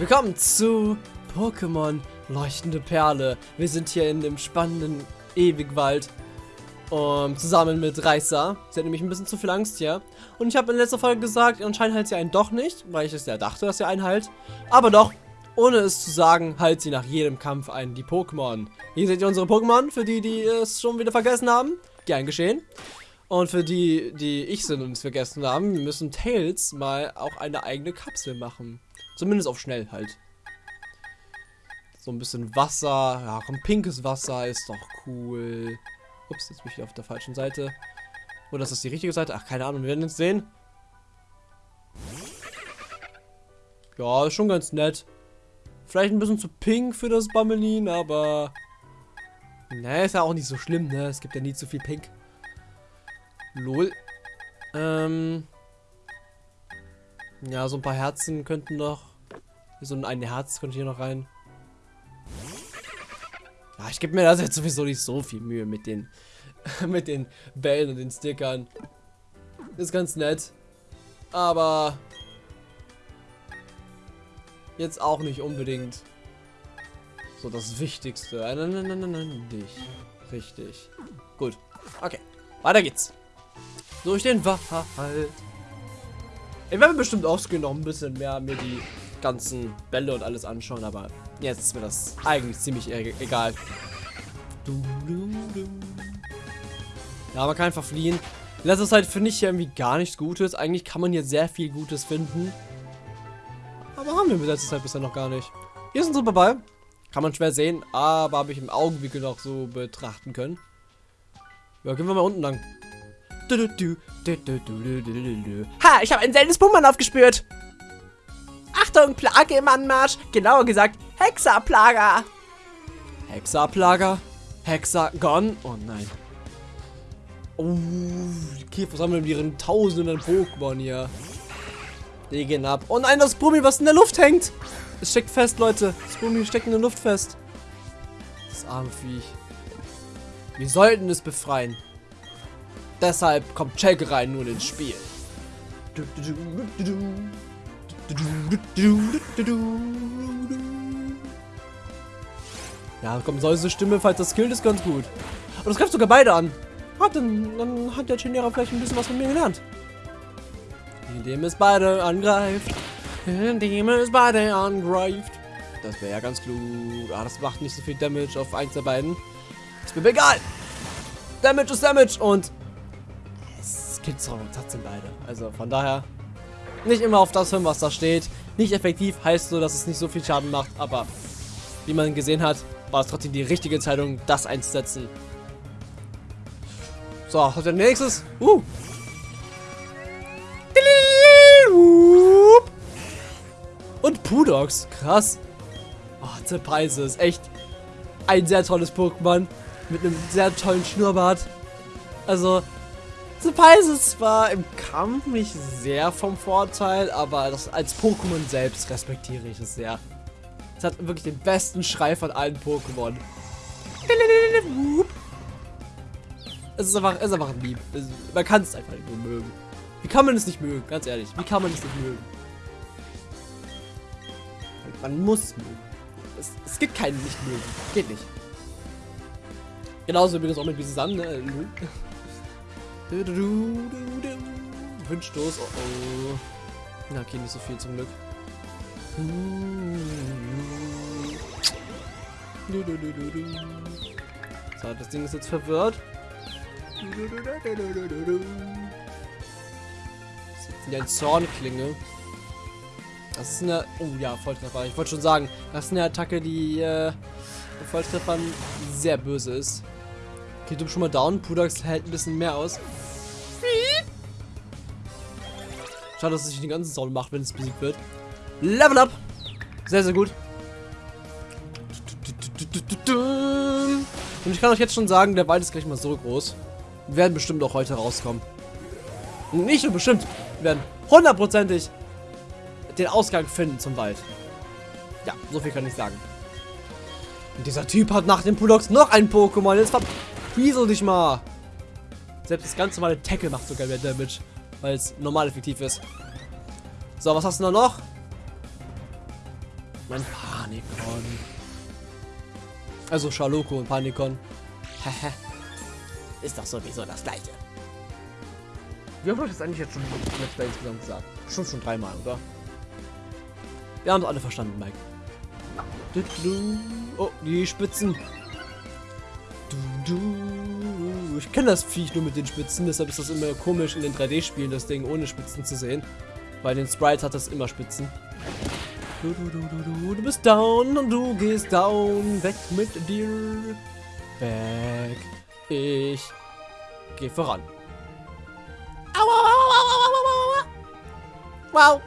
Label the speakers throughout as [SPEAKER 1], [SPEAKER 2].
[SPEAKER 1] Willkommen zu Pokémon Leuchtende Perle. Wir sind hier in dem spannenden Ewigwald. Um, zusammen mit Reisa. Sie hat nämlich ein bisschen zu viel Angst hier. Und ich habe in letzter Folge gesagt, anscheinend heilt sie einen doch nicht, weil ich es ja dachte, dass sie einen heilt. Aber doch, ohne es zu sagen, heilt sie nach jedem Kampf einen die Pokémon. Hier seht ihr unsere Pokémon, für die, die es schon wieder vergessen haben. Gern geschehen. Und für die, die ich sind und es vergessen haben, müssen Tails mal auch eine eigene Kapsel machen. Zumindest auf schnell halt. So ein bisschen Wasser. Ja, komm, pinkes Wasser ist doch cool. Ups, jetzt bin ich auf der falschen Seite. Oder ist das die richtige Seite? Ach, keine Ahnung, wir werden es sehen. Ja, ist schon ganz nett. Vielleicht ein bisschen zu pink für das Bammelin, aber... Ne, ist ja auch nicht so schlimm, ne? Es gibt ja nie zu viel Pink. Lol. Ähm... Ja, so ein paar Herzen könnten noch... So ein Herz könnte hier noch rein. Ja, ich gebe mir das jetzt sowieso nicht so viel Mühe mit den mit den Bällen und den Stickern. Ist ganz nett. Aber jetzt auch nicht unbedingt so das Wichtigste. Nein, nein, nicht. Richtig. Gut. Okay. Weiter geht's. Durch den Wald. Ich werde bestimmt noch ein bisschen mehr mir die ganzen Bälle und alles anschauen, aber jetzt ist mir das eigentlich ziemlich e egal. Ja, man kann einfach fliehen. In Zeit finde ich hier irgendwie gar nichts Gutes. Eigentlich kann man hier sehr viel Gutes finden. Aber haben wir in letzter Zeit bisher noch gar nicht. Hier ist ein Superball. Kann man schwer sehen, aber habe ich im Augenwinkel noch so betrachten können. Ja, gehen wir mal unten lang. Ha, ich habe ein seltenes Pummern aufgespürt. Achtung, Plage im Anmarsch. Genauer gesagt, Hexaplager. Hexaplager? Hexagon? Oh nein. Oh, die Käfer sammeln ihren tausenden Pokémon hier. Die gehen ab. Oh nein, das Brummi, was in der Luft hängt. Es steckt fest, Leute. Das Brummi steckt in der Luft fest. Das arme Viech. Wir sollten es befreien. Deshalb kommt Check rein nun ins Spiel. Ja, komm, solche Stimme, falls das killt, ist ganz gut. Und das greift sogar beide an. Hat dann, dann hat der Chinera vielleicht ein bisschen was von mir gelernt. Indem es beide angreift. Indem es beide angreift. Das wäre ja ganz klug. Ah, das macht nicht so viel Damage auf eins der beiden. Ist mir egal. Damage ist Damage und es gibt trotzdem beide. Also von daher nicht immer auf das hören, was da steht. Nicht effektiv heißt so, dass es nicht so viel Schaden macht, aber wie man gesehen hat, war es trotzdem die richtige Entscheidung, das einzusetzen. So, hat der nächstes? Uh. Und Pudox, krass. Oh, Zepeise ist echt ein sehr tolles Pokémon mit einem sehr tollen Schnurrbart. Also, Zepeise ist zwar im Kampf nicht sehr vom Vorteil, aber das, als Pokémon selbst respektiere ich es sehr. Es hat wirklich den besten Schrei von allen Pokémon. Es ist einfach, es ist einfach lieb. Es, man kann es einfach nicht nur mögen. Wie kann man es nicht mögen? Ganz ehrlich, wie kann man es nicht mögen? Man muss mögen. Es, es gibt keinen nicht mögen. Geht nicht. Genauso wie das auch mit Bisan, ne? Wünschstoß, oh oh. Na, okay, nicht so viel zum Glück. So, das Ding ist jetzt verwirrt. Das ist eine Zornklinge. Das ist eine... Oh ja, Volltreffer. Ich wollte schon sagen, das ist eine Attacke, die äh, Volltreffern sehr böse ist. Bist schon mal down. Pudax hält ein bisschen mehr aus. Schade, dass es sich den ganzen Sound macht, wenn es besiegt wird. Level up! Sehr, sehr gut. Und ich kann euch jetzt schon sagen, der Wald ist gleich mal so groß. Wir werden bestimmt auch heute rauskommen. Nicht nur bestimmt, wir werden hundertprozentig den Ausgang finden zum Wald. Ja, so viel kann ich sagen. Und dieser Typ hat nach dem Pulox noch ein Pokémon. Jetzt verpiesel dich mal. Selbst das ganz normale Tackle macht sogar mehr Damage, weil es normal effektiv ist. So, was hast du da noch? Mein Panikon. Also Schaloko und Panikon.
[SPEAKER 2] Ist doch sowieso das gleiche.
[SPEAKER 1] Wie oft habe ich das eigentlich jetzt schon Let's Play insgesamt gesagt? Schon schon dreimal, oder? Wir haben es alle verstanden, Mike. Oh, die Spitzen. Du, du. Ich kenne das Viech nur mit den Spitzen, deshalb ist das immer komisch in den 3D-Spielen, das Ding ohne Spitzen zu sehen. Bei den Sprites hat das immer Spitzen. Du, du, du, du, du, du bist down und du gehst down. Weg mit dir. Weg. Ich gehe voran. Wow.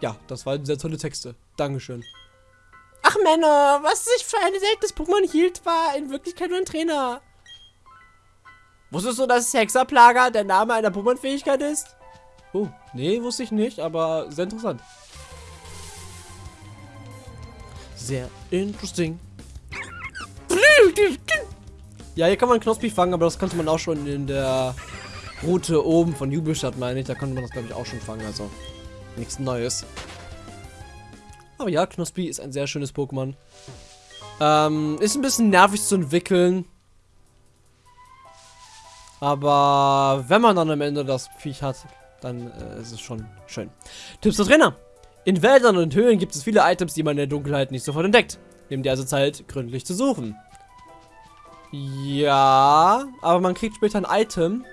[SPEAKER 1] Ja, das waren sehr tolle Texte. Dankeschön. Ach Männer, was sich für ein seltenes Pokémon hielt, war in Wirklichkeit nur ein Trainer. Wusstest du, dass Hexerplager der Name einer Pokémon-Fähigkeit ist? Oh, nee, wusste ich nicht, aber sehr interessant. Sehr interesting. Ja, hier kann man Knospi fangen, aber das konnte man auch schon in der Route oben von Jubelstadt, meine ich. Da konnte man das, glaube ich, auch schon fangen. Also nichts Neues. Aber ja, Knospi ist ein sehr schönes Pokémon. Ähm, ist ein bisschen nervig zu entwickeln. Aber wenn man dann am Ende das Viech hat, dann äh, ist es schon schön. Tipps für Trainer. In Wäldern und Höhlen gibt es viele Items, die man in der Dunkelheit nicht sofort entdeckt. Nehmt ihr also Zeit, gründlich zu suchen. Ja, aber man kriegt später ein Item,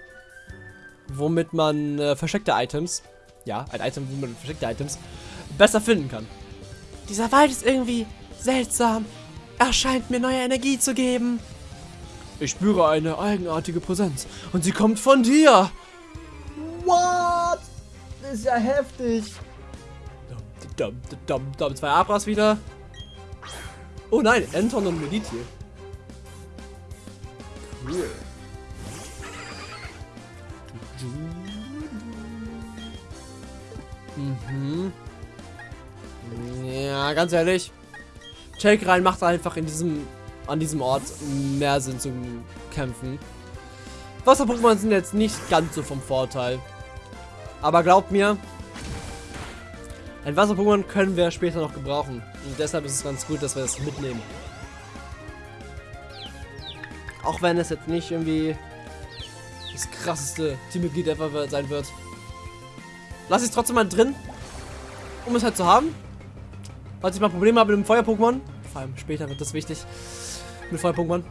[SPEAKER 1] womit man äh, versteckte Items, ja, ein Item, womit man versteckte Items besser finden kann. Dieser Wald ist irgendwie seltsam. Er scheint mir neue Energie zu geben. Ich spüre eine eigenartige Präsenz und sie kommt von dir. What? Das ist ja heftig. Dum, dum, dum, dum. Zwei Abras wieder. Oh nein, Anton und Meditil. Cool. Mhm. Ja, ganz ehrlich. Take rein macht einfach in diesem, an diesem Ort mehr Sinn zum Kämpfen. Wasser-Pokémon sind jetzt nicht ganz so vom Vorteil. Aber glaubt mir, ein Wasser-Pokémon können wir später noch gebrauchen. Und deshalb ist es ganz gut, dass wir das mitnehmen. Auch wenn es jetzt nicht irgendwie das krasseste Teammitglied ever sein wird. Lass ich es trotzdem mal drin, um es halt zu haben. Falls ich mal Probleme habe mit dem Feuer-Pokémon, vor allem später wird das wichtig, mit Feuer-Pokémon,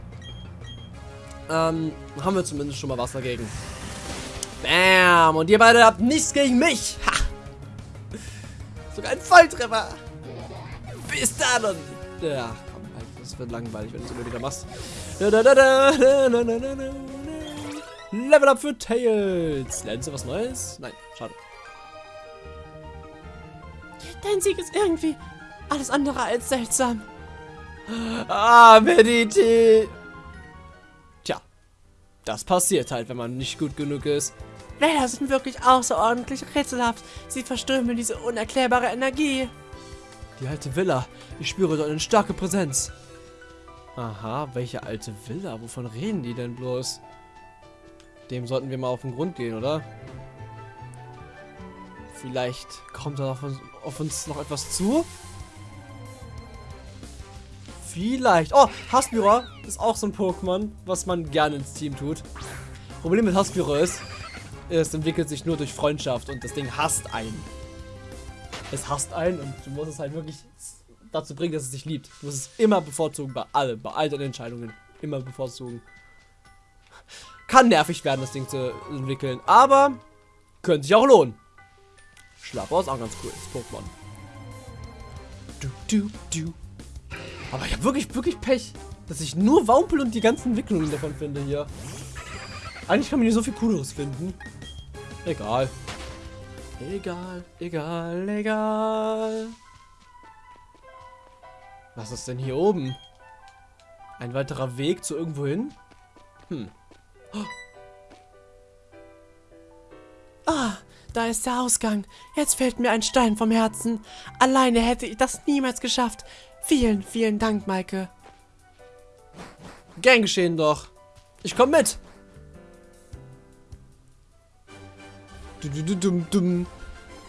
[SPEAKER 1] ähm, haben wir zumindest schon mal was dagegen. Bam! Und ihr beide habt nichts gegen mich! Ha! Sogar ein Volltreffer! Bis dann! Ja, komm, das wird langweilig, wenn du es immer wieder machst. Da, da, da, Level up für Tails! Lernst du was Neues? Nein, schade. Dein Sieg ist irgendwie alles andere als seltsam. Ah, Mediti. Tja, das passiert halt, wenn man nicht gut genug ist. Wälder sind wirklich außerordentlich rätselhaft. Sie verströmen diese unerklärbare Energie. Die alte Villa. Ich spüre dort eine starke Präsenz. Aha, welche alte Villa? Wovon reden die denn bloß? Dem sollten wir mal auf den Grund gehen, oder? Vielleicht kommt da auf uns, auf uns noch etwas zu? Vielleicht. Oh, Haspira ist auch so ein Pokémon, was man gerne ins Team tut. Problem mit Haspira ist, es entwickelt sich nur durch Freundschaft und das Ding hasst einen. Es hasst einen und du musst es halt wirklich dazu bringen, dass es sich liebt. Du musst es immer bevorzugen bei allem, bei all deinen Entscheidungen. Immer bevorzugen. Kann nervig werden, das Ding zu entwickeln, aber könnte sich auch lohnen. Schlapper ist auch ganz cool, das Pokémon. Du, du, du. Aber ich habe wirklich, wirklich Pech, dass ich nur Wampel und die ganzen Entwicklungen davon finde hier. Eigentlich kann man hier so viel Cooles finden. Egal. Egal, egal, egal. Was ist denn hier oben? Ein weiterer Weg zu irgendwo hin? Hm. Ah, da ist der Ausgang. Jetzt fällt mir ein Stein vom Herzen. Alleine hätte ich das niemals geschafft. Vielen, vielen Dank, Maike. Gern geschehen doch. Ich komm mit.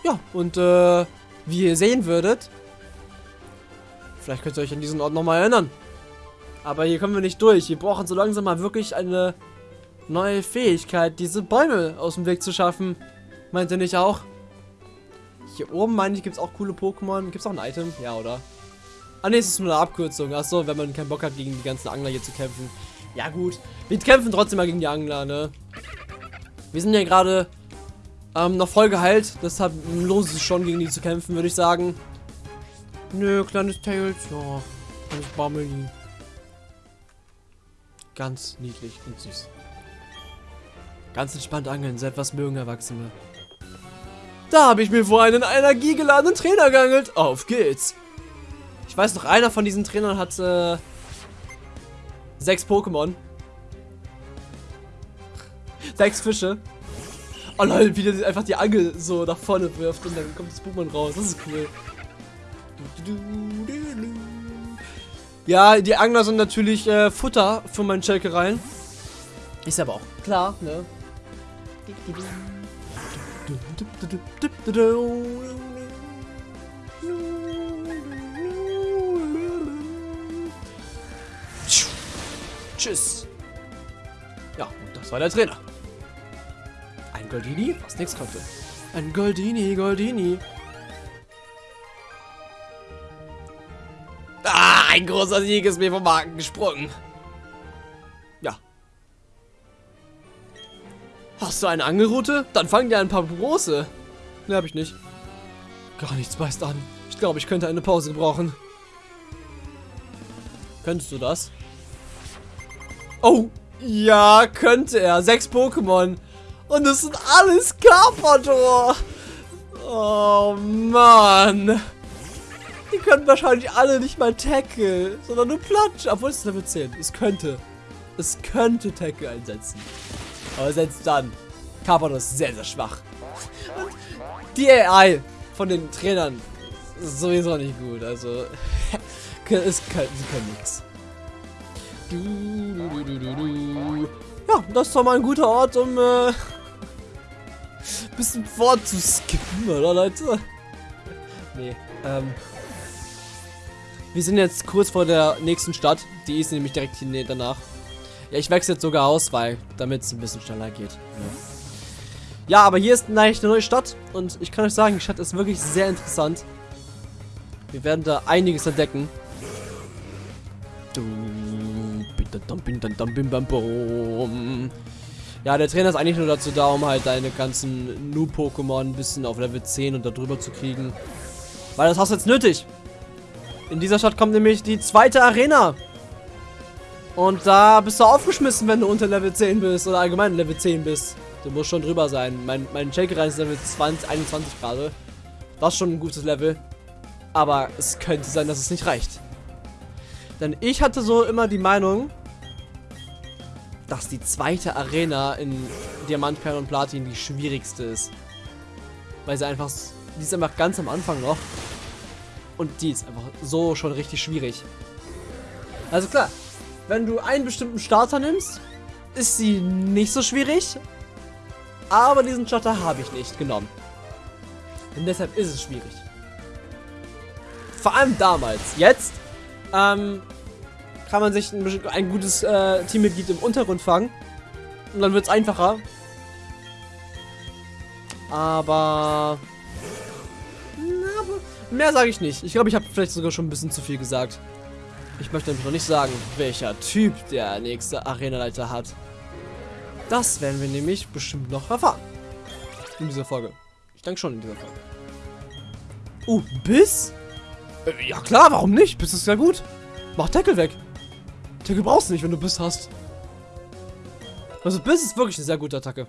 [SPEAKER 1] Ja, und äh, wie ihr sehen würdet, Vielleicht könnt ihr euch an diesen Ort nochmal erinnern. Aber hier kommen wir nicht durch. Wir brauchen so langsam mal wirklich eine neue Fähigkeit, diese Bäume aus dem Weg zu schaffen. Meint ihr nicht auch? Hier oben, meine ich, gibt es auch coole Pokémon. Gibt es auch ein Item? Ja, oder? Ah, ne, es ist nur eine Abkürzung. Achso, wenn man keinen Bock hat, gegen die ganzen Angler hier zu kämpfen. Ja, gut. Wir kämpfen trotzdem mal gegen die Angler, ne? Wir sind ja gerade ähm, noch voll geheilt. Deshalb lohnt es sich schon, gegen die zu kämpfen, würde ich sagen. Nö, kleines Tails. Ja, kleines Bammeli. Ganz niedlich und süß. Ganz entspannt angeln, so etwas mögen Erwachsene. Da habe ich mir vor einen energiegeladenen Trainer geangelt. Auf geht's. Weiß noch, einer von diesen Trainern hat äh, sechs Pokémon. Sechs Fische. Oh lol, wie der einfach die Angel so nach vorne wirft und dann kommt das Pokémon raus. Das ist cool. Ja, die Angler sind natürlich äh, Futter für meinen Schelkereien. Ist aber auch klar, ne? Tschüss. Ja, und das war der Trainer. Ein Goldini, was nichts konnte. Ein Goldini, Goldini. Ah, ein großer Sieg ist mir vom Magen gesprungen. Ja. Hast du eine Angelroute? Dann fang dir ein paar große. Ne, hab ich nicht. Gar nichts beißt an. Ich glaube, ich könnte eine Pause brauchen. Könntest du das? Oh, ja, könnte er. Sechs Pokémon. Und es sind alles Carpador. Oh, Mann. Die können wahrscheinlich alle nicht mal Tackle, sondern nur Platsch. Obwohl es Level 10. Es könnte. Es könnte Tackle einsetzen. Aber selbst dann. Carpador ist sehr, sehr schwach. Und die AI von den Trainern ist sowieso nicht gut. Also, es können, sie können nichts. Ja, das ist doch mal ein guter Ort, um äh, bisschen vorzuskippen, oder Leute? Nee, ähm. Wir sind jetzt kurz vor der nächsten Stadt. Die ist nämlich direkt hier danach. Ja, ich wechsle jetzt sogar aus, weil damit es ein bisschen schneller geht. Ja. ja, aber hier ist eigentlich eine neue Stadt und ich kann euch sagen, die Stadt ist wirklich sehr interessant. Wir werden da einiges entdecken. Du ja, der Trainer ist eigentlich nur dazu da, um halt deine ganzen Nu-Pokémon ein bisschen auf Level 10 und darüber zu kriegen. Weil das hast du jetzt nötig. In dieser Stadt kommt nämlich die zweite Arena. Und da bist du aufgeschmissen, wenn du unter Level 10 bist oder allgemein Level 10 bist. Du musst schon drüber sein. Mein, mein Shakerein ist Level 20, 21 gerade. Das ist schon ein gutes Level. Aber es könnte sein, dass es nicht reicht. Denn ich hatte so immer die Meinung, dass die zweite Arena in Diamant, Perl und Platin die schwierigste ist. Weil sie einfach, die ist einfach ganz am Anfang noch. Und die ist einfach so schon richtig schwierig. Also klar, wenn du einen bestimmten Starter nimmst, ist sie nicht so schwierig. Aber diesen Starter habe ich nicht genommen. Und deshalb ist es schwierig. Vor allem damals. Jetzt ähm, kann man sich ein, ein gutes äh, Teammitglied im Untergrund fangen. Und dann wird es einfacher. Aber... Na, mehr sage ich nicht. Ich glaube, ich habe vielleicht sogar schon ein bisschen zu viel gesagt. Ich möchte nämlich noch nicht sagen, welcher Typ der nächste Arenaleiter hat. Das werden wir nämlich bestimmt noch erfahren. In dieser Folge. Ich denke schon in dieser Folge. Uh, Biss? Äh, ja klar, warum nicht? Biss ist ja gut. Mach Tackle weg. Tackle brauchst du nicht, wenn du Biss hast. Also Biss ist wirklich eine sehr gute Attacke.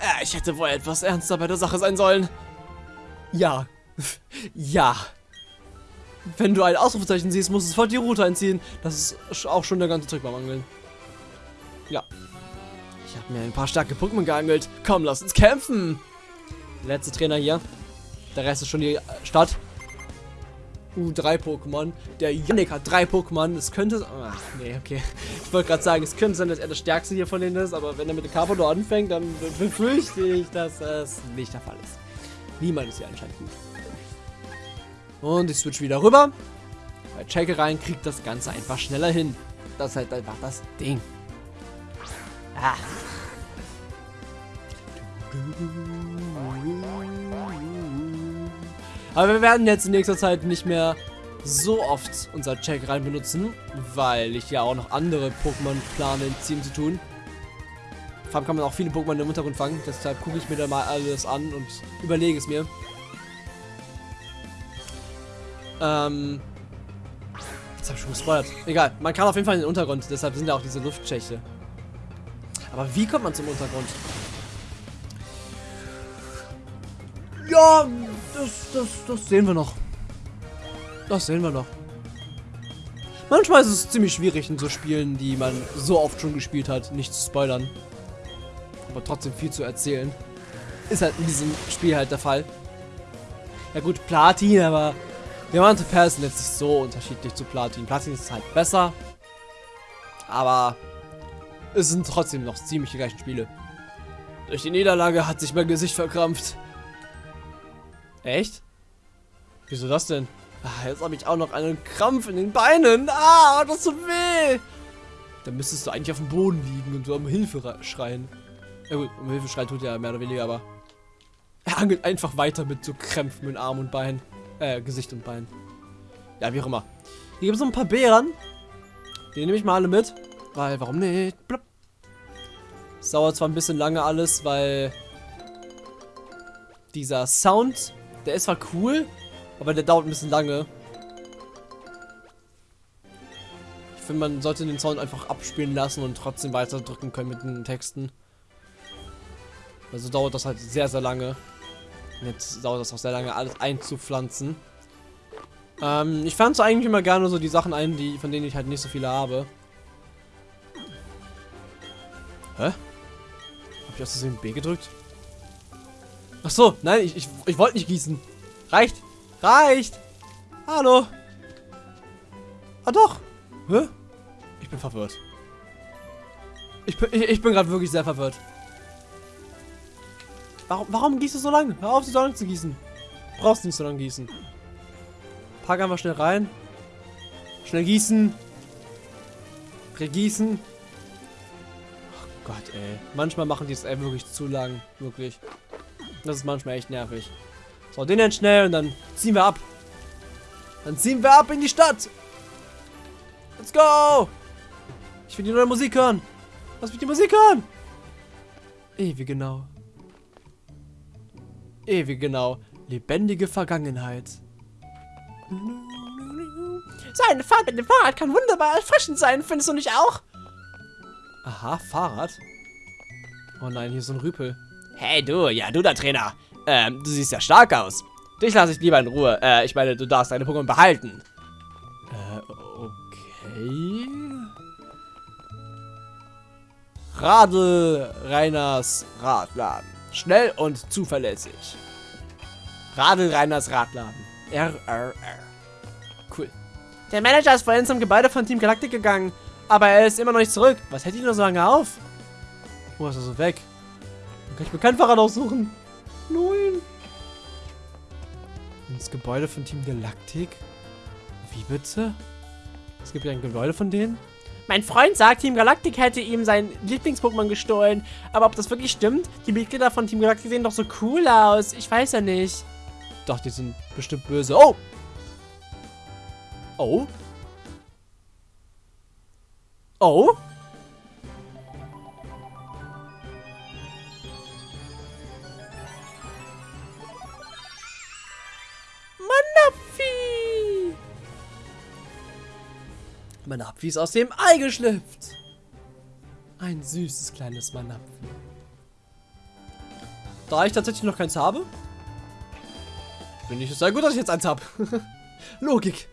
[SPEAKER 1] Äh, ich hätte wohl etwas ernster bei der Sache sein sollen. Ja. ja. Wenn du ein Ausrufezeichen siehst, musst du sofort die Route einziehen. Das ist auch schon der ganze Trick beim Angeln. Ja. Ich habe mir ein paar starke Pokémon geangelt. Komm, lass uns kämpfen. Der letzte Trainer hier. Der Rest ist schon die Stadt. Uh, drei Pokémon. Der Yannick hat drei Pokémon. Es könnte... Ach, nee, okay. Ich wollte gerade sagen, es könnte sein, dass er der Stärkste hier von denen ist, aber wenn er mit dem Carpador anfängt, dann befürchte ich, dass das nicht der Fall ist. Niemand ist hier anscheinend gut. Und ich switch wieder rüber. Bei Checke rein kriegt das Ganze einfach schneller hin. Das ist halt einfach das Ding. Ah. Aber wir werden jetzt in nächster Zeit nicht mehr so oft unser Check rein benutzen, weil ich ja auch noch andere Pokémon plane in Team zu tun. Vor allem kann man auch viele Pokémon im Untergrund fangen, deshalb gucke ich mir da mal alles an und überlege es mir. Ähm. Jetzt habe ich schon gespoilert. Egal, man kann auf jeden Fall in den Untergrund, deshalb sind ja auch diese Luftschächte. Aber wie kommt man zum Untergrund? Ja, das, das, das sehen wir noch. Das sehen wir noch. Manchmal ist es ziemlich schwierig in so Spielen, die man so oft schon gespielt hat, nicht zu spoilern. Aber trotzdem viel zu erzählen. Ist halt in diesem Spiel halt der Fall. Ja gut, Platin, aber Diamant und Perl sind jetzt nicht so unterschiedlich zu Platin. Platin ist halt besser. Aber es sind trotzdem noch ziemlich die gleichen Spiele. Durch die Niederlage hat sich mein Gesicht verkrampft. Echt? Wieso das denn? Ah, jetzt habe ich auch noch einen Krampf in den Beinen. Ah, das tut weh. Dann müsstest du eigentlich auf dem Boden liegen und so um Hilfe schreien. Ja gut, um Hilfe schreien tut er mehr oder weniger, aber er angelt einfach weiter mit so Krämpfen in Arm und Bein. Äh, Gesicht und Bein. Ja, wie auch immer. Hier gibt es noch ein paar Beeren. Die nehme ich mal alle mit. Weil, warum nicht? Blub. Es dauert zwar ein bisschen lange alles, weil dieser Sound, der ist zwar cool, aber der dauert ein bisschen lange. Ich finde, man sollte den Sound einfach abspielen lassen und trotzdem weiter drücken können mit den Texten. Also dauert das halt sehr, sehr lange. Und jetzt dauert das auch sehr lange, alles einzupflanzen. Ähm, ich pflanze eigentlich immer gerne so die Sachen ein, die, von denen ich halt nicht so viele habe. Hä? Hab ich aus Versehen B gedrückt? Ach so, nein, ich, ich, ich wollte nicht gießen. Reicht. Reicht. Hallo. Ah doch. Hä? Ich bin verwirrt. Ich bin, ich, ich bin gerade wirklich sehr verwirrt. Warum, warum gießt du so lange? Hör auf, so lange zu gießen. Du brauchst nicht so lange gießen. Pack einfach schnell rein. Schnell gießen. Regießen. Oh Gott, ey. Manchmal machen die es wirklich zu lang. Wirklich. Das ist manchmal echt nervig. So, den dann schnell und dann ziehen wir ab. Dann ziehen wir ab in die Stadt. Let's go. Ich will die neue Musik hören. Lass mich die Musik hören. Ewig genau. Ewig genau. Lebendige Vergangenheit.
[SPEAKER 2] So eine Fahrt mit dem Fahrrad kann wunderbar erfrischend sein, findest du nicht auch?
[SPEAKER 1] Aha, Fahrrad. Oh nein, hier ist so ein Rüpel.
[SPEAKER 2] Hey du, ja du der Trainer. Ähm, du siehst ja stark aus. Dich lasse ich lieber in Ruhe. Äh, ich meine, du darfst deine Pokémon behalten.
[SPEAKER 1] Äh, okay. Radl Reiners Radladen. Schnell und zuverlässig. Radl Reiners Radladen. RRR. Cool.
[SPEAKER 2] Der Manager ist vorhin zum Gebäude von Team Galactic gegangen, aber er ist immer noch nicht zurück. Was hält ihn nur so lange auf?
[SPEAKER 1] Wo ist er so weg? Kann ich mir kein Fahrrad aussuchen. Nein. Das Gebäude von Team Galactic? Wie bitte? Es gibt ja ein Gebäude von denen?
[SPEAKER 2] Mein Freund sagt, Team Galactic hätte ihm sein Lieblings-Pokémon gestohlen. Aber ob das wirklich stimmt? Die Mitglieder von Team Galactic sehen doch so cool aus. Ich weiß ja nicht.
[SPEAKER 1] Doch, die sind bestimmt böse. Oh! Oh? Oh?
[SPEAKER 2] Manapfi
[SPEAKER 1] ist aus dem Ei geschlüpft. Ein süßes kleines Manapfi. Da ich tatsächlich noch keins habe, finde ich es sehr gut, dass ich jetzt eins habe. Logik.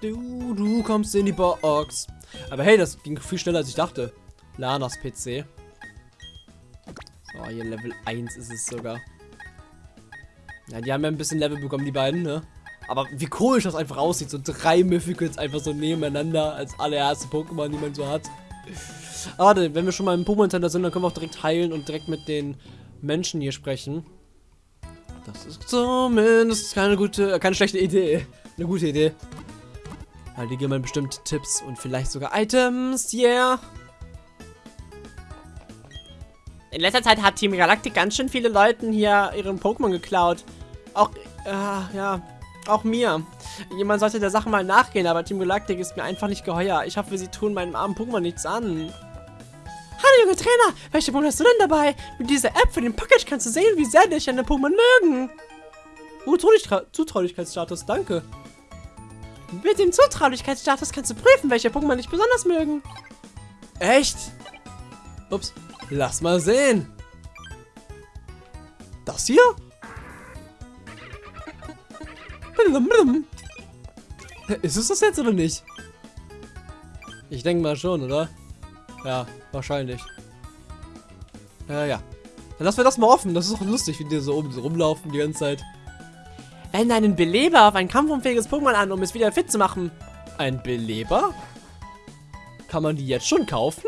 [SPEAKER 1] Du, du kommst in die Box. Aber hey, das ging viel schneller, als ich dachte. Lanas PC. So, hier Level 1 ist es sogar. Ja, die haben ja ein bisschen Level bekommen, die beiden, ne? Aber wie komisch das einfach aussieht. So drei Mythicals einfach so nebeneinander als allererste Pokémon, die man so hat. Aber warte, wenn wir schon mal im Pokémon Center sind, dann können wir auch direkt heilen und direkt mit den Menschen hier sprechen. Das ist zumindest keine gute, keine schlechte Idee. Eine gute Idee. Weil die geben mir bestimmt Tipps und vielleicht sogar Items. Yeah.
[SPEAKER 2] In letzter Zeit hat Team Galactic ganz schön viele Leuten hier ihren Pokémon geklaut. Auch, äh, ja, auch mir. Jemand sollte der Sache mal nachgehen, aber Team Galactic ist mir einfach nicht geheuer. Ich hoffe, sie tun meinem armen Pokémon nichts an. Hallo, junge Trainer! Welche Pokémon hast du denn dabei? Mit dieser App für den Package kannst du sehen, wie sehr dich deine Pokémon mögen.
[SPEAKER 1] Uh, Zutraulichkeitsstatus, danke.
[SPEAKER 2] Mit dem Zutraulichkeitsstatus kannst du prüfen, welche Pokémon dich besonders mögen.
[SPEAKER 1] Echt? Ups. Lass mal sehen. Das hier? Ist es das jetzt oder nicht? Ich denke mal schon, oder? Ja, wahrscheinlich. Ja, ja. Dann lassen wir das mal offen. Das ist auch lustig, wie die so oben so rumlaufen die ganze Zeit.
[SPEAKER 2] Wende einen Beleber auf ein kampfunfähiges Pokémon an, um es wieder fit zu machen.
[SPEAKER 1] Ein Beleber? Kann man die jetzt schon kaufen?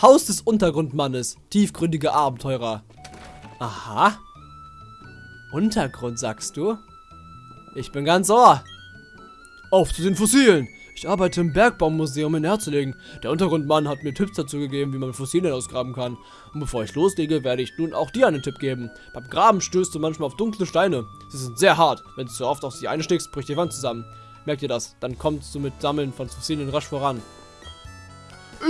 [SPEAKER 1] Haus des Untergrundmannes. Tiefgründige Abenteurer. Aha. Untergrund, sagst du? Ich bin ganz ohr. Auf zu den Fossilen. Ich arbeite im Bergbaumuseum in Herzlingen. Der Untergrundmann hat mir Tipps dazu gegeben, wie man Fossilien ausgraben kann. Und bevor ich loslege, werde ich nun auch dir einen Tipp geben. Beim Graben stößt du manchmal auf dunkle Steine. Sie sind sehr hart. Wenn du zu oft auf sie einstichst, bricht die Wand zusammen. Merkt ihr das? Dann kommst du mit Sammeln von Fossilien rasch voran.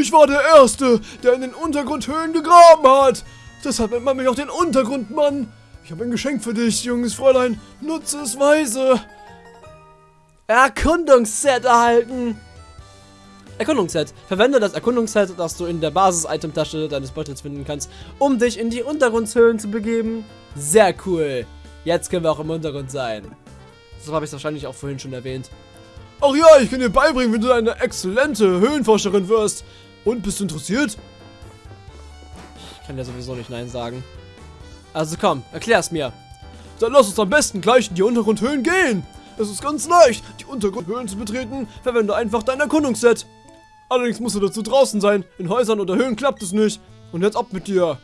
[SPEAKER 1] Ich war der Erste, der in den Untergrundhöhlen gegraben hat. Deshalb nennt man mich auch den Untergrundmann. Ich habe ein Geschenk für dich, junges Fräulein. Nutze es weise. Erkundungsset erhalten. Erkundungsset. Verwende das Erkundungsset, das du in der Basis-Item-Tasche deines Beutels finden kannst, um dich in die Untergrundshöhlen zu begeben. Sehr cool. Jetzt können wir auch im Untergrund sein. Das habe ich wahrscheinlich auch vorhin schon erwähnt. Ach ja, ich kann dir beibringen, wie du eine exzellente Höhlenforscherin wirst. Und bist du interessiert? Ich kann ja sowieso nicht Nein sagen. Also komm, erklär's mir. Dann lass uns am besten gleich in die Untergrundhöhlen gehen. Es ist ganz leicht, die Untergrundhöhlen zu betreten. Verwende einfach dein Erkundungsset. Allerdings musst du dazu draußen sein. In Häusern oder Höhlen klappt es nicht. Und jetzt ab mit dir.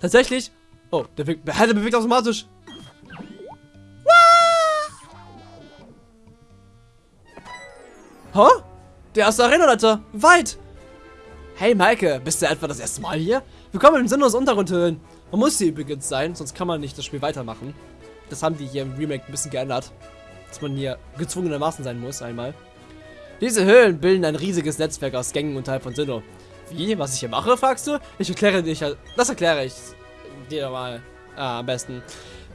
[SPEAKER 1] Tatsächlich. Oh, der, bewegt, der bewegt automatisch. Hä? Der erste Arena-Leiter. Weit. Hey Maike, bist du etwa das erste Mal hier? Willkommen im sinnlos Untergrundhöhlen. Man muss hier übrigens sein, sonst kann man nicht das Spiel weitermachen. Das haben die hier im Remake ein bisschen geändert. Dass man hier gezwungenermaßen sein muss, einmal. Diese Höhlen bilden ein riesiges Netzwerk aus Gängen unterhalb von Sinnoh. Wie? Was ich hier mache, fragst du? Ich erkläre dich, das erkläre ich dir mal ah, am besten.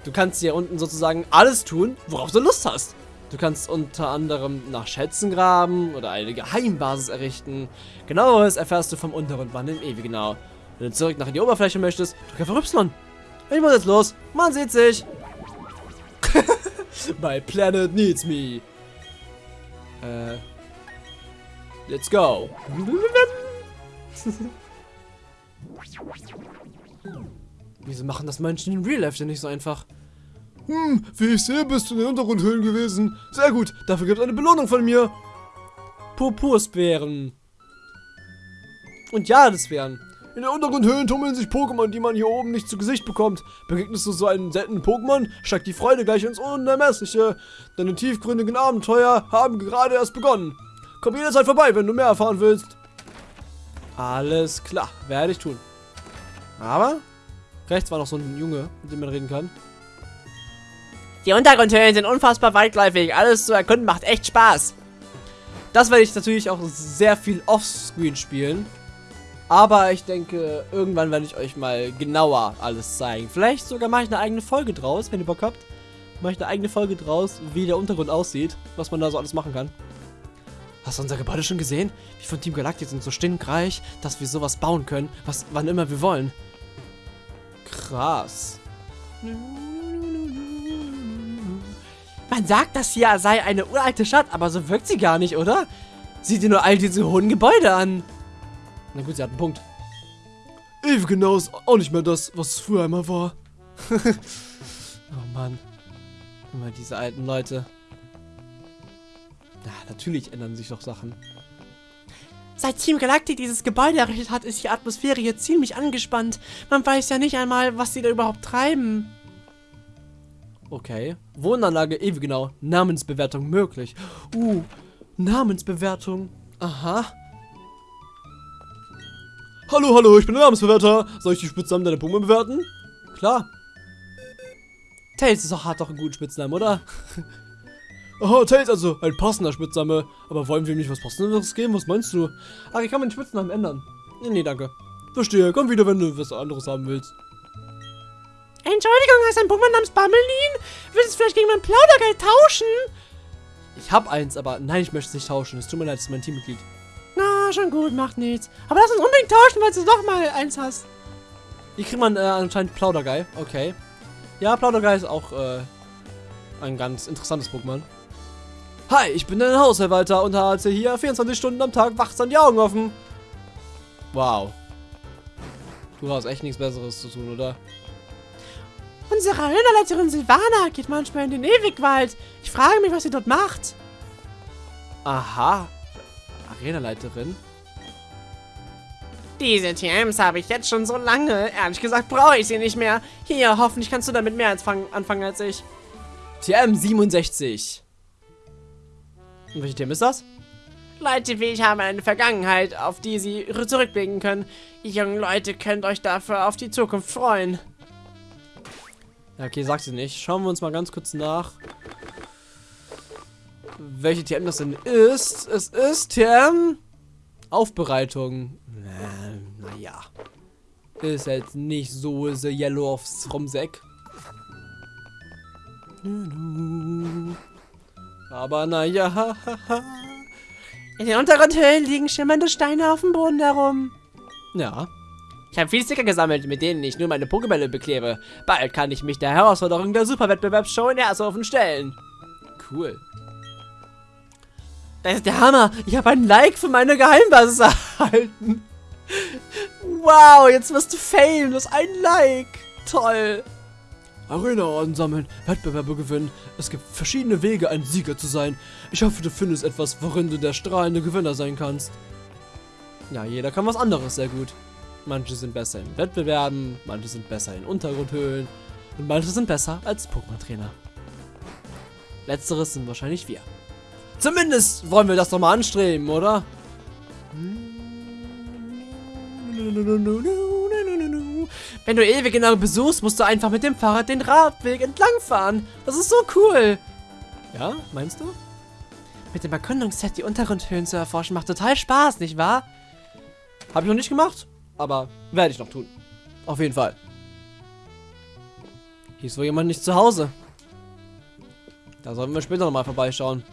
[SPEAKER 1] Du kannst hier unten sozusagen alles tun, worauf du Lust hast. Du kannst unter anderem nach Schätzen graben oder eine Geheimbasis errichten. Genaueres erfährst du vom unteren Mann im Ewigenau. Wenn du zurück nach die Oberfläche möchtest, drück einfach Y. Ich muss jetzt los. Man sieht sich. My planet needs me. Äh. Let's go. Wieso machen das Menschen in Real Life denn nicht so einfach? Hm, wie ich sehe, bist du in den Untergrundhöhlen gewesen. Sehr gut, dafür gibt es eine Belohnung von mir. Purpursbeeren. Und ja, das wären. In den Untergrundhöhlen tummeln sich Pokémon, die man hier oben nicht zu Gesicht bekommt. Begegnest du so einen seltenen Pokémon, steigt die Freude gleich ins Unermessliche. Deine tiefgründigen Abenteuer haben gerade erst begonnen. Komm jederzeit vorbei, wenn du mehr erfahren willst. Alles klar, werde ich tun. Aber rechts war noch so ein Junge, mit dem man reden kann.
[SPEAKER 2] Die Untergrundhöhlen sind unfassbar weitläufig. Alles zu erkunden macht echt Spaß.
[SPEAKER 1] Das werde ich natürlich auch sehr viel offscreen spielen. Aber ich denke, irgendwann werde ich euch mal genauer alles zeigen. Vielleicht sogar mache ich eine eigene Folge draus, wenn ihr Bock habt. Mache ich eine eigene Folge draus, wie der Untergrund aussieht, was man da so alles machen kann. Hast du unser Gebäude schon gesehen? Wir von Team Galactic sind so stinkreich, dass wir sowas bauen können, was wann immer wir wollen. Krass.
[SPEAKER 2] Man sagt, das hier sei eine uralte Stadt, aber so wirkt sie gar nicht, oder? Sieh dir nur all diese hohen Gebäude an.
[SPEAKER 1] Na gut, sie hat einen Punkt. Ewig genau ist auch nicht mehr das, was es früher einmal war. oh Mann. Immer diese alten Leute. Ja, natürlich ändern sich doch Sachen.
[SPEAKER 2] Seit Team Galactic dieses Gebäude errichtet hat, ist die Atmosphäre hier ziemlich angespannt. Man weiß ja nicht einmal, was sie da überhaupt treiben.
[SPEAKER 1] Okay. Wohnanlage ewig genau. Namensbewertung möglich. Uh, Namensbewertung. Aha. Hallo, hallo, ich bin der Namensbewerter. Soll ich die Spitznamen deiner Pokémon bewerten? Klar. Tails ist doch, hat doch einen guten Spitznamen, oder? Aha, Tails also, ein passender Spitzname. Aber wollen wir ihm nicht was Passendes geben? Was meinst du? Ach, ich kann meinen Spitznamen ändern. Nee, danke. Verstehe, komm wieder, wenn du was anderes haben willst.
[SPEAKER 2] Entschuldigung, hast du einen Pokémon namens Bummelin? Willst du vielleicht gegen mein Plaudergeld tauschen?
[SPEAKER 1] Ich hab eins, aber nein, ich möchte es nicht tauschen. Es tut mir leid, es ist mein Teammitglied.
[SPEAKER 2] Na, schon gut, macht nichts. Aber lass uns unbedingt tauschen, weil du doch mal eins hast.
[SPEAKER 1] Hier kriegt man äh, anscheinend Plaudergeil. Okay. Ja, Plaudergeil ist auch äh, ein ganz interessantes Pokémon. Hi, ich bin dein Hausverwalter und halte hier 24 Stunden am Tag wachsam die Augen offen. Wow. Du hast echt nichts Besseres zu tun, oder?
[SPEAKER 2] Unsere Arenaleiterin Silvana geht manchmal in den Ewigwald. Ich frage mich, was sie dort macht.
[SPEAKER 1] Aha. Arenaleiterin?
[SPEAKER 2] Diese TMs habe ich jetzt schon so lange. Ehrlich gesagt brauche ich sie nicht mehr. Hier, hoffentlich kannst du damit mehr anfangen als ich.
[SPEAKER 1] TM 67. Und welche TM ist das?
[SPEAKER 2] Leute wie ich haben eine Vergangenheit, auf die sie zurückblicken können. Ihr jungen Leute könnt euch dafür auf die Zukunft freuen.
[SPEAKER 1] Ja, okay, sag sie nicht. Schauen wir uns mal ganz kurz nach. Welche TM das denn ist. Es ist TM Aufbereitung. Äh, naja. Ist jetzt nicht so the Yellow aufs Rumsäck. Aber naja.
[SPEAKER 2] In den unteren Höhlen liegen schimmernde Steine auf dem Boden herum.
[SPEAKER 1] Ja.
[SPEAKER 2] Ich habe viel Sticker gesammelt, mit denen ich nur meine Pokébälle bekleebe. Bald kann ich mich der Herausforderung der Superwettbewerbsshow in Airsofen stellen.
[SPEAKER 1] Cool.
[SPEAKER 2] Das ist der Hammer. Ich habe ein Like für meine Geheimbasis erhalten. Wow, jetzt wirst du fame. Du hast ein Like. Toll.
[SPEAKER 1] Arena ansammeln, Wettbewerbe gewinnen. Es gibt verschiedene Wege, ein Sieger zu sein. Ich hoffe, du findest etwas, worin du der strahlende Gewinner sein kannst. Ja, jeder kann was anderes sehr gut. Manche sind besser in Wettbewerben, manche sind besser in Untergrundhöhlen und manche sind besser als Pokémon-Trainer. Letzteres sind wahrscheinlich wir. Zumindest wollen wir das doch mal anstreben, oder?
[SPEAKER 2] Wenn du ewig genau besuchst, musst du einfach mit dem Fahrrad den Radweg entlangfahren. Das ist so cool.
[SPEAKER 1] Ja, meinst du?
[SPEAKER 2] Mit dem Erkundungsset die Untergrundhöhlen zu erforschen macht total Spaß, nicht wahr?
[SPEAKER 1] Habe ich noch nicht gemacht, aber werde ich noch tun. Auf jeden Fall. Hier ist wohl jemand nicht zu Hause. Da sollten wir später nochmal vorbeischauen.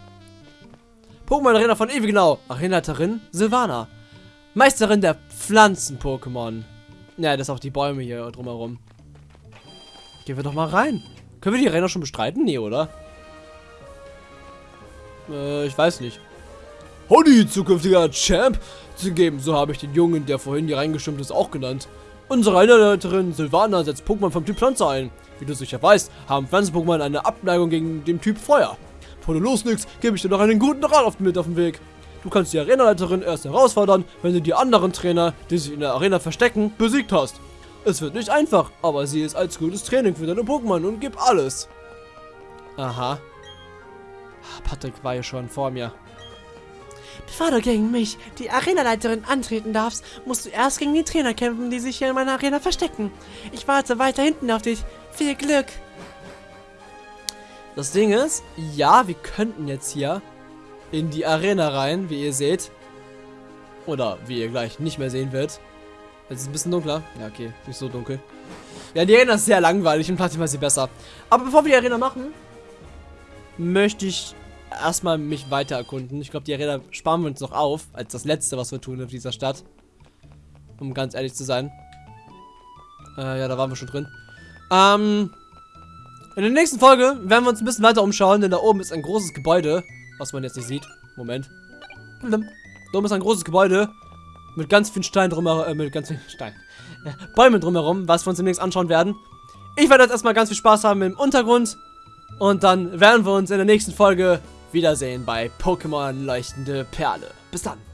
[SPEAKER 1] Pokémon Arena von Ewigenau. Arenaleiterin Silvana. Meisterin der Pflanzen-Pokémon. Ja, das ist auch die Bäume hier drumherum. Gehen wir doch mal rein. Können wir die Arena schon bestreiten? Nee, oder? Äh, ich weiß nicht. Howdy, zukünftiger Champ. Zugeben, so habe ich den Jungen, der vorhin hier reingestimmt ist, auch genannt. Unsere Einleiterin Silvana setzt Pokémon vom Typ Pflanze ein. Wie du sicher weißt, haben Pflanzen-Pokémon eine Abneigung gegen den Typ Feuer. Bevor du loslegst, gebe ich dir noch einen guten Rat auf, mit auf den Weg. Du kannst die Arenaleiterin erst herausfordern, wenn du die anderen Trainer, die sich in der Arena verstecken, besiegt hast. Es wird nicht einfach, aber sie ist als gutes Training für deine Pokémon und gib alles. Aha. Patrick war ja schon vor mir.
[SPEAKER 2] Bevor du gegen mich, die Arenaleiterin, antreten darfst, musst du erst gegen die Trainer kämpfen, die sich hier in meiner Arena verstecken. Ich warte weiter hinten auf dich. Viel Glück.
[SPEAKER 1] Das Ding ist, ja, wir könnten jetzt hier in die Arena rein, wie ihr seht. Oder wie ihr gleich nicht mehr sehen werdet. Jetzt ist es ein bisschen dunkler. Ja, okay, nicht so dunkel. Ja, die Arena ist sehr langweilig und Platin war sie besser. Aber bevor wir die Arena machen, möchte ich erstmal mich weiter erkunden. Ich glaube, die Arena sparen wir uns noch auf, als das letzte, was wir tun in dieser Stadt. Um ganz ehrlich zu sein. Äh, ja, da waren wir schon drin. Ähm, in der nächsten Folge werden wir uns ein bisschen weiter umschauen, denn da oben ist ein großes Gebäude, was man jetzt nicht sieht. Moment. Da oben ist ein großes Gebäude mit ganz vielen Steinen drumherum, äh, mit ganz vielen Steinen. Äh, Bäumen drumherum, was wir uns demnächst anschauen werden. Ich werde jetzt erstmal ganz viel Spaß haben im Untergrund und dann werden wir uns in der nächsten Folge wiedersehen bei Pokémon Leuchtende Perle. Bis dann.